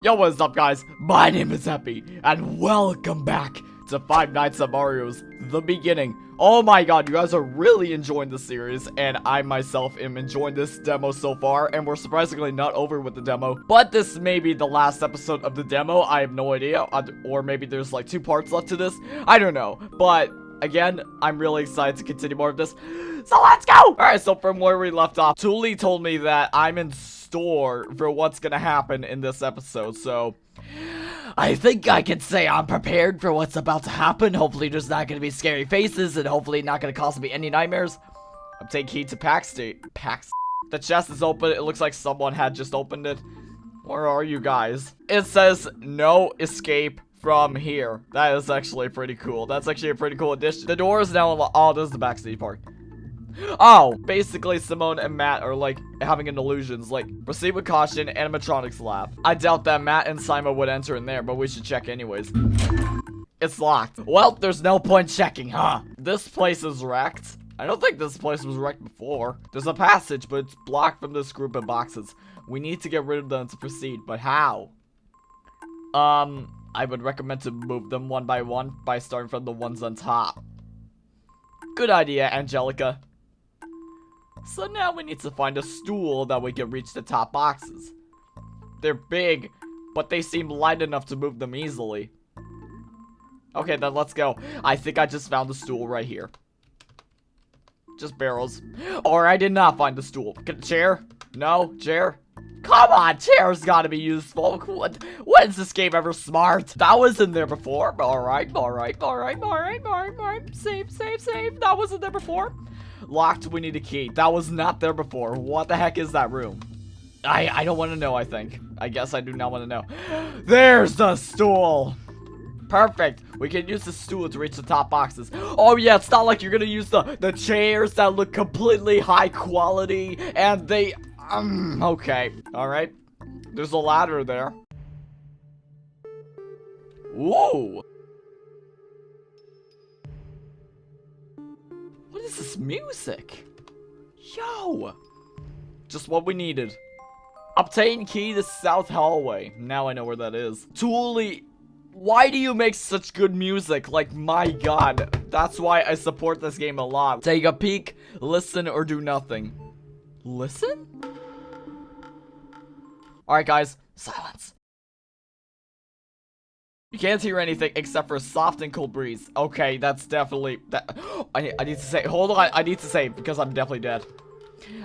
Yo, what's up, guys? My name is Epi, and welcome back to Five Nights at Mario's The Beginning. Oh my god, you guys are really enjoying the series, and I myself am enjoying this demo so far, and we're surprisingly not over with the demo, but this may be the last episode of the demo, I have no idea, uh, or maybe there's like two parts left to this, I don't know, but again, I'm really excited to continue more of this, so let's go! Alright, so from where we left off, Thule told me that I'm in store for what's gonna happen in this episode, so... I think I can say I'm prepared for what's about to happen. Hopefully there's not gonna be scary faces, and hopefully not gonna cause me any nightmares. I'm taking heed to State. Pack The chest is open. It looks like someone had just opened it. Where are you guys? It says no escape from here. That is actually pretty cool. That's actually a pretty cool addition. The door is now unlocked. Oh, this is the backstage part. Oh, basically Simone and Matt are like having an illusions. Like, proceed with caution, animatronics lab. I doubt that Matt and Simon would enter in there, but we should check anyways. It's locked. Well, there's no point checking, huh? This place is wrecked. I don't think this place was wrecked before. There's a passage, but it's blocked from this group of boxes. We need to get rid of them to proceed, but how? Um, I would recommend to move them one by one by starting from the ones on top. Good idea, Angelica. So now we need to find a stool that we can reach the top boxes. They're big, but they seem light enough to move them easily. Okay, then let's go. I think I just found the stool right here. Just barrels. Or I did not find the stool. Chair? No? Chair? Come on, chair's gotta be useful. What, when is this game ever smart? That was in there before. Alright, alright, alright, alright, alright, alright. Save, save, save. That wasn't there before. Locked, we need a key. That was not there before. What the heck is that room? I, I don't want to know, I think. I guess I do not want to know. There's the stool! Perfect. We can use the stool to reach the top boxes. Oh yeah, it's not like you're gonna use the, the chairs that look completely high quality and they... Um, okay. Alright. There's a ladder there. Whoa! Is this music? Yo! Just what we needed. Obtain key to South Hallway. Now I know where that is. Thule, why do you make such good music? Like, my god. That's why I support this game a lot. Take a peek, listen, or do nothing. Listen? Alright, guys. Silence. You can't hear anything except for a soft and cold breeze. Okay, that's definitely that. I I need to say. Hold on, I need to say because I'm definitely dead.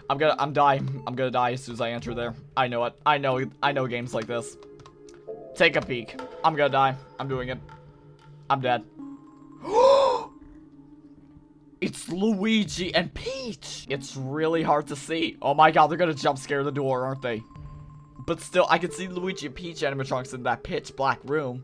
I'm gonna I'm dying. I'm gonna die as soon as I enter there. I know it. I know I know games like this. Take a peek. I'm gonna die. I'm doing it. I'm dead. it's Luigi and Peach. It's really hard to see. Oh my god, they're gonna jump scare the door, aren't they? But still, I can see Luigi and Peach animatronics in that pitch black room.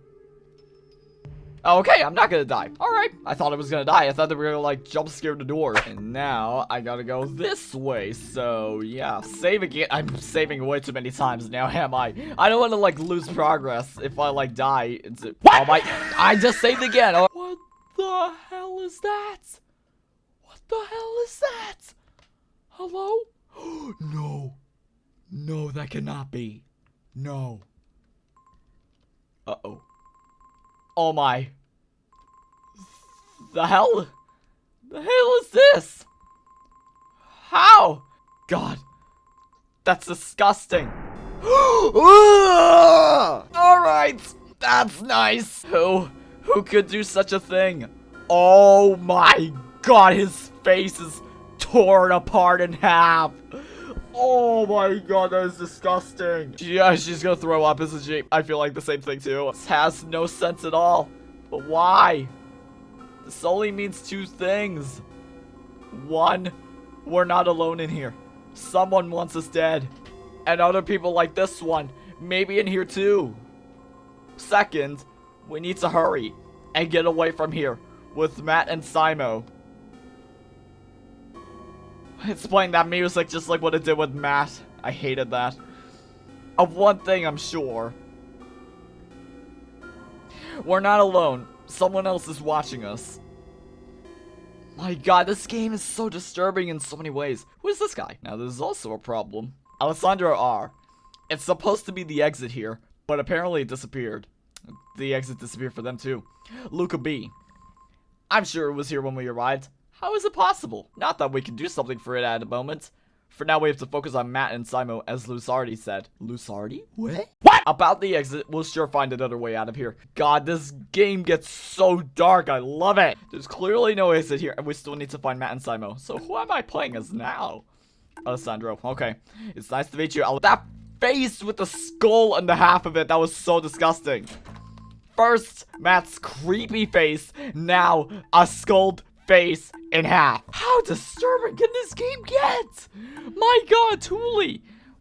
Okay, I'm not gonna die. Alright. I thought I was gonna die. I thought they were gonna, like, jump scare the door. And now, I gotta go this way. So, yeah. Save again. I'm saving way too many times now, am I? I don't want to, like, lose progress if I, like, die. It's, uh, what? Oh my... I just saved again. Oh. What the hell is that? What the hell is that? Hello? no. No, that cannot be. No. Uh-oh. Oh my. The hell? The hell is this? How? God. That's disgusting. Alright. That's nice. Who? Who could do such a thing? Oh my god, his face is torn apart in half. Oh my god, that is disgusting. Yeah, she's gonna throw up, isn't she? I feel like the same thing too. This has no sense at all. But why? This only means two things. One, we're not alone in here. Someone wants us dead. And other people like this one, maybe in here too. Second, we need to hurry and get away from here with Matt and Simo. It's playing that music just like what it did with Matt. I hated that. Of one thing I'm sure. We're not alone. Someone else is watching us. My god, this game is so disturbing in so many ways. Who is this guy? Now, there's also a problem. Alessandro R. It's supposed to be the exit here, but apparently it disappeared. The exit disappeared for them too. Luca B. I'm sure it was here when we arrived. How is it possible? Not that we can do something for it at the moment. For now, we have to focus on Matt and Simo, as Lusardi said. Lusardi? What? What? About the exit, we'll sure find another way out of here. God, this game gets so dark. I love it. There's clearly no exit here, and we still need to find Matt and Simo. So who am I playing as now? Alessandro. Okay. It's nice to meet you. That face with the skull and the half of it, that was so disgusting. First, Matt's creepy face. Now, a skulled face in half. How disturbing can this game get? My god, Thule!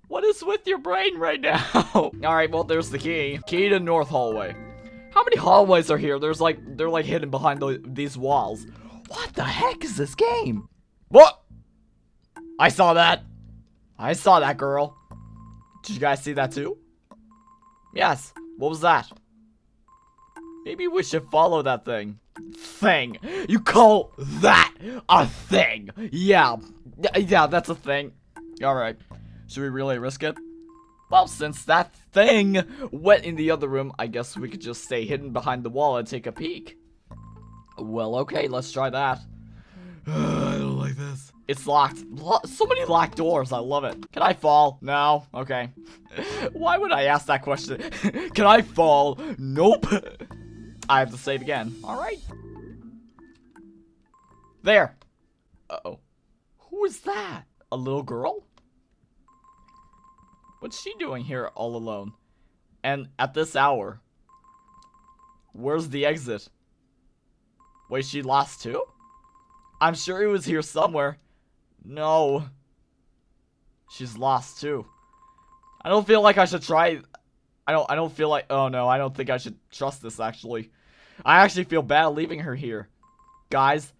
What is with your brain right now? Alright, well, there's the key. Key to North Hallway. How many hallways are here? There's like, they're like hidden behind the, these walls. What the heck is this game? What? I saw that. I saw that, girl. Did you guys see that too? Yes. What was that? Maybe we should follow that thing thing. You call that a thing? Yeah. Yeah, that's a thing. Alright. Should we really risk it? Well, since that thing went in the other room, I guess we could just stay hidden behind the wall and take a peek. Well, okay, let's try that. I don't like this. It's locked. Lo so many locked doors. I love it. Can I fall? No. Okay. Why would I ask that question? Can I fall? Nope. I have to save again. Alright. There. Uh-oh. Who is that? A little girl? What's she doing here all alone? And at this hour? Where's the exit? Wait, she lost too? I'm sure he was here somewhere. No. She's lost too. I don't feel like I should try I don't I don't feel like oh no, I don't think I should trust this actually. I actually feel bad leaving her here. Guys,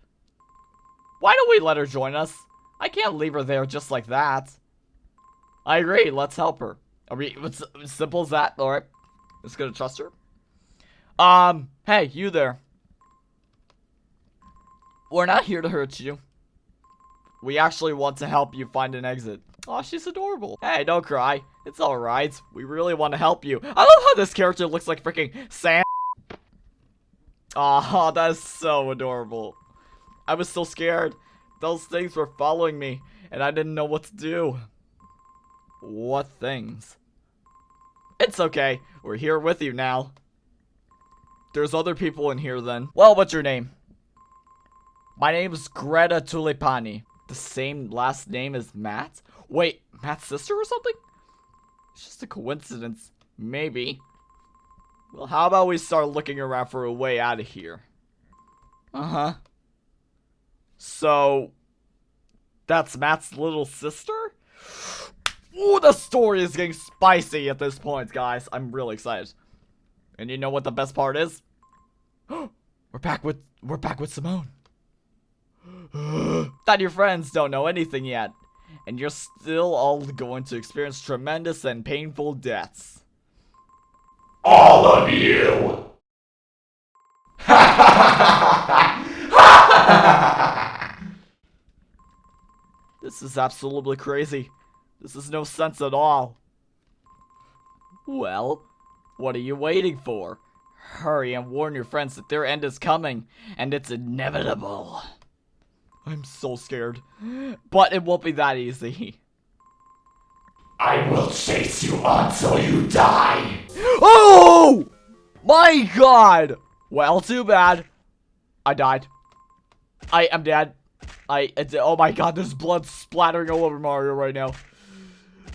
why don't we let her join us? I can't leave her there just like that. I agree, let's help her. Are we, it's simple as that, alright. Let's go to trust her. Um, hey, you there. We're not here to hurt you. We actually want to help you find an exit. Oh, she's adorable. Hey, don't cry. It's alright. We really want to help you. I love how this character looks like freaking Sam. Oh, that's so adorable. I was so scared. Those things were following me, and I didn't know what to do. What things? It's okay. We're here with you now. There's other people in here then. Well, what's your name? My name's Greta Tulipani. The same last name as Matt? Wait, Matt's sister or something? It's just a coincidence. Maybe. Well, how about we start looking around for a way out of here? Uh-huh. So, that's Matt's little sister? Ooh, the story is getting spicy at this point, guys. I'm really excited. And you know what the best part is? we're back with we're back with Simone. that your friends don't know anything yet. And you're still all going to experience tremendous and painful deaths. All of you! this is absolutely crazy. This is no sense at all. Well, what are you waiting for? Hurry and warn your friends that their end is coming, and it's inevitable. I'm so scared. But it won't be that easy. I will chase you until you die. Oh! My god! Well, too bad. I died. I am dead. I, oh my god, there's blood splattering all over Mario right now.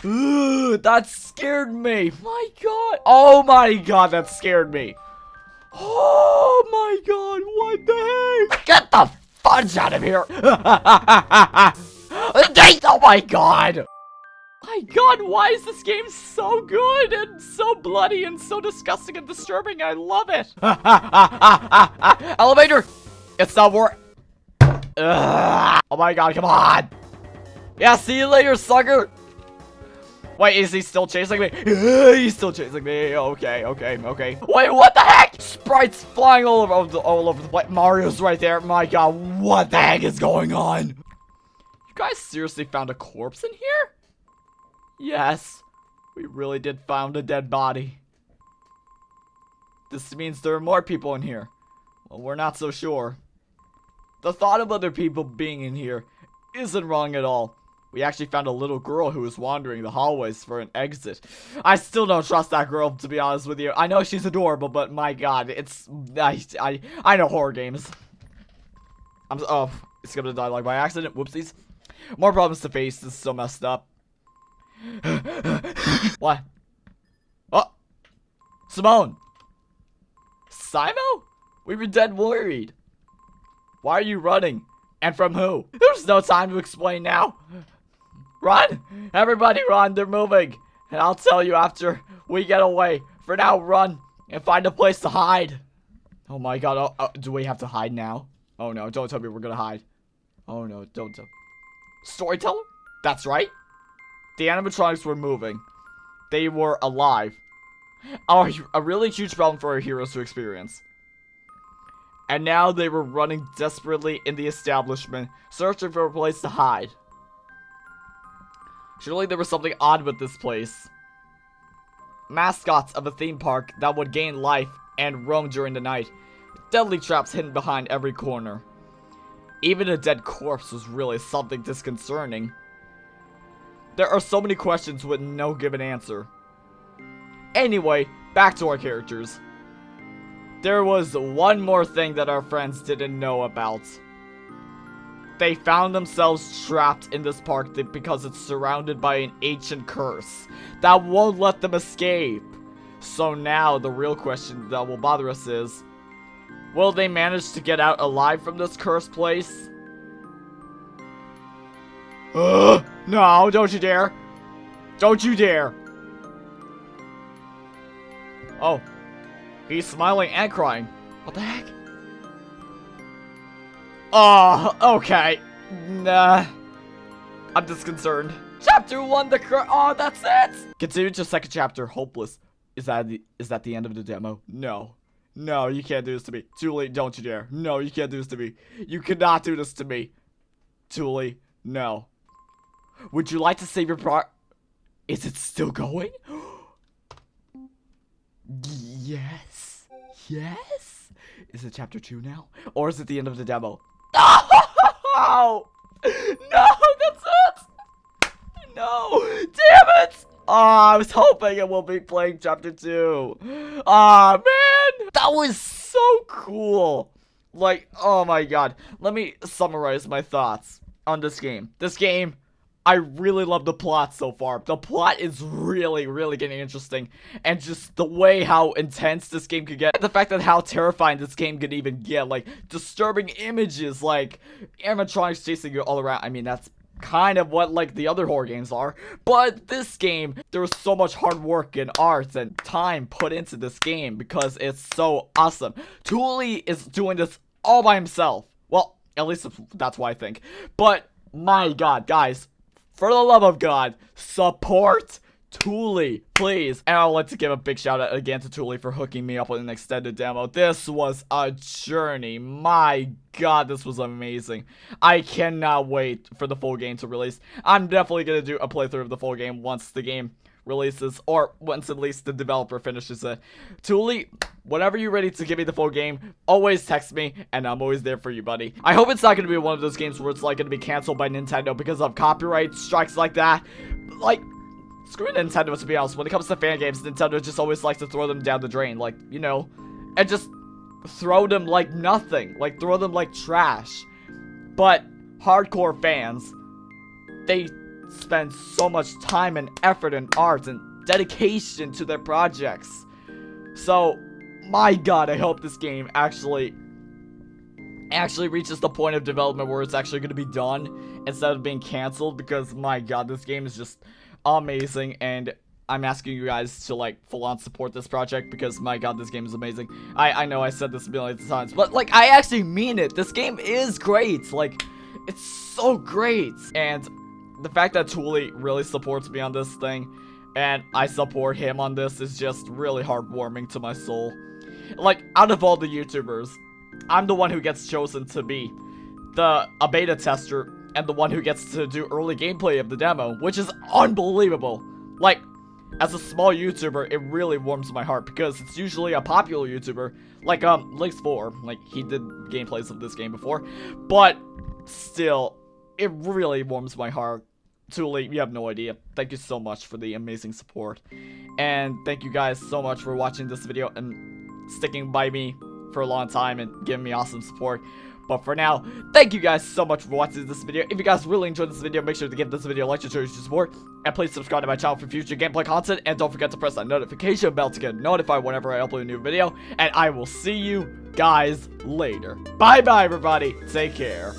Ugh, that scared me. My god. Oh my god, that scared me. Oh my god, what the heck? Get the fudge out of here. oh my god my god, why is this game so good and so bloody and so disgusting and disturbing? I love it. Elevator! It's not work. Oh my god, come on. Yeah, see you later, sucker. Wait, is he still chasing me? He's still chasing me. Okay, okay, okay. Wait, what the heck? Sprites flying all over the, all over the place. Mario's right there. My god, what the heck is going on? You guys seriously found a corpse in here? Yes, we really did found a dead body. This means there are more people in here. Well, we're not so sure. The thought of other people being in here isn't wrong at all. We actually found a little girl who was wandering the hallways for an exit. I still don't trust that girl, to be honest with you. I know she's adorable, but my god, it's... I, I, I know horror games. I'm... Oh, it's gonna die like by accident. Whoopsies. More problems to face. This is so messed up. what? Oh! Simone! Simo? We were dead worried. Why are you running? And from who? There's no time to explain now. Run! Everybody run, they're moving. And I'll tell you after we get away. For now, run and find a place to hide. Oh my god, oh, oh, do we have to hide now? Oh no, don't tell me we're gonna hide. Oh no, don't tell. Storyteller? That's right. The animatronics were moving. They were alive. Oh, a really huge problem for our heroes to experience. And now they were running desperately in the establishment, searching for a place to hide. Surely there was something odd with this place. Mascots of a theme park that would gain life and roam during the night. Deadly traps hidden behind every corner. Even a dead corpse was really something disconcerting. There are so many questions with no given answer. Anyway, back to our characters. There was one more thing that our friends didn't know about. They found themselves trapped in this park because it's surrounded by an ancient curse that won't let them escape. So now the real question that will bother us is, will they manage to get out alive from this cursed place? Uh, no, don't you dare. Don't you dare. Oh, he's smiling and crying. What the heck? Oh, okay. Nah. I'm disconcerted. Chapter 1, the cur- Oh, that's it! Continue to second chapter, hopeless. Is that the- is that the end of the demo? No. No, you can't do this to me. Julie, don't you dare. No, you can't do this to me. You cannot do this to me. Julie, no. Would you like to save your pro- Is it still going? yes. Yes? Is it chapter 2 now? Or is it the end of the demo? No! No, that's it! No! Damn it! Oh, I was hoping it will be playing chapter 2. Ah, oh, man! That was so cool! Like, oh my god. Let me summarize my thoughts on this game. This game I really love the plot so far. The plot is really, really getting interesting. And just the way how intense this game could get. The fact that how terrifying this game could even get. Like, disturbing images, like, animatronics chasing you all around. I mean, that's kind of what, like, the other horror games are. But this game, there was so much hard work and art and time put into this game because it's so awesome. Thule is doing this all by himself. Well, at least that's what I think. But, my god, guys, for the love of God, support Thule, please. And I'd like to give a big shout out again to Thule for hooking me up with an extended demo. This was a journey. My god, this was amazing. I cannot wait for the full game to release. I'm definitely going to do a playthrough of the full game once the game releases, or once at least the developer finishes it. Thule, whenever you're ready to give me the full game, always text me, and I'm always there for you, buddy. I hope it's not going to be one of those games where it's like going to be canceled by Nintendo because of copyright strikes like that. Like, screw Nintendo to be honest. When it comes to fan games, Nintendo just always likes to throw them down the drain. Like, you know, and just throw them like nothing. Like, throw them like trash. But hardcore fans, they spend so much time and effort and art and dedication to their projects. So, my god, I hope this game actually actually reaches the point of development where it's actually going to be done instead of being canceled because my god, this game is just amazing and I'm asking you guys to like full on support this project because my god this game is amazing. I I know I said this a million times but like I actually mean it. This game is great. Like it's so great and the fact that Thule really supports me on this thing, and I support him on this is just really heartwarming to my soul. Like, out of all the YouTubers, I'm the one who gets chosen to be the a beta tester and the one who gets to do early gameplay of the demo, which is unbelievable. Like, as a small YouTuber, it really warms my heart because it's usually a popular YouTuber, like um Lynx4, like he did gameplays of this game before, but still, it really warms my heart. Thule, you have no idea. Thank you so much for the amazing support, and thank you guys so much for watching this video and sticking by me for a long time and giving me awesome support. But for now, thank you guys so much for watching this video. If you guys really enjoyed this video, make sure to give this video a like to show your support. And please subscribe to my channel for future gameplay content. And don't forget to press that notification bell to get notified whenever I upload a new video. And I will see you guys later. Bye bye, everybody. Take care.